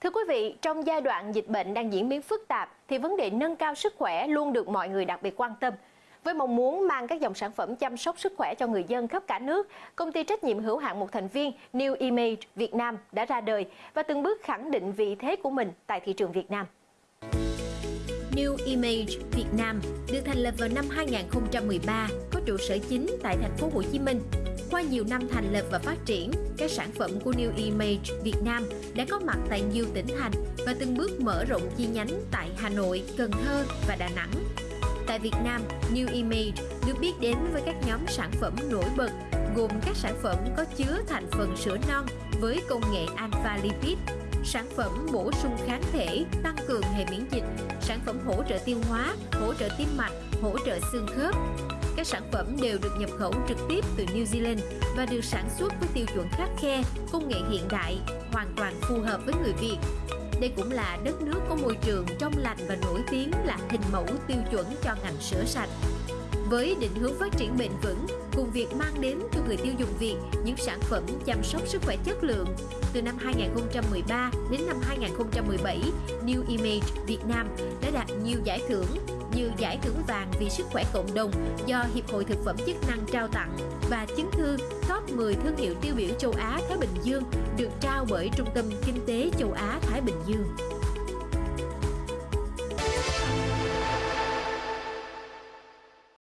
Thưa quý vị, trong giai đoạn dịch bệnh đang diễn biến phức tạp thì vấn đề nâng cao sức khỏe luôn được mọi người đặc biệt quan tâm. Với mong muốn mang các dòng sản phẩm chăm sóc sức khỏe cho người dân khắp cả nước, công ty trách nhiệm hữu hạn một thành viên New Image Việt Nam đã ra đời và từng bước khẳng định vị thế của mình tại thị trường Việt Nam. New Image Việt Nam được thành lập vào năm 2013, có trụ sở chính tại thành phố Hồ Chí Minh. Qua nhiều năm thành lập và phát triển, các sản phẩm của New Image Việt Nam đã có mặt tại nhiều tỉnh thành và từng bước mở rộng chi nhánh tại Hà Nội, Cần Thơ và Đà Nẵng. Tại Việt Nam, New Image được biết đến với các nhóm sản phẩm nổi bật gồm các sản phẩm có chứa thành phần sữa non với công nghệ alpha lipid, sản phẩm bổ sung kháng thể, tăng cường hệ miễn dịch, sản phẩm hỗ trợ tiêu hóa, hỗ trợ tim mạch, hỗ trợ xương khớp. Các sản phẩm đều được nhập khẩu trực tiếp từ New Zealand và được sản xuất với tiêu chuẩn khắc khe, công nghệ hiện đại, hoàn toàn phù hợp với người Việt. Đây cũng là đất nước có môi trường trong lành và nổi tiếng là hình mẫu tiêu chuẩn cho ngành sữa sạch. Với định hướng phát triển bền vững, cùng việc mang đến cho người tiêu dùng Việt những sản phẩm chăm sóc sức khỏe chất lượng, từ năm 2013 đến năm 2017, New Image Việt Nam đã đạt nhiều giải thưởng như giải thưởng vàng vì sức khỏe cộng đồng do Hiệp hội Thực phẩm chức năng trao tặng và chứng thư top 10 thương hiệu tiêu biểu châu Á Thái Bình Dương được trao bởi Trung tâm Kinh tế châu Á Thái Bình Dương.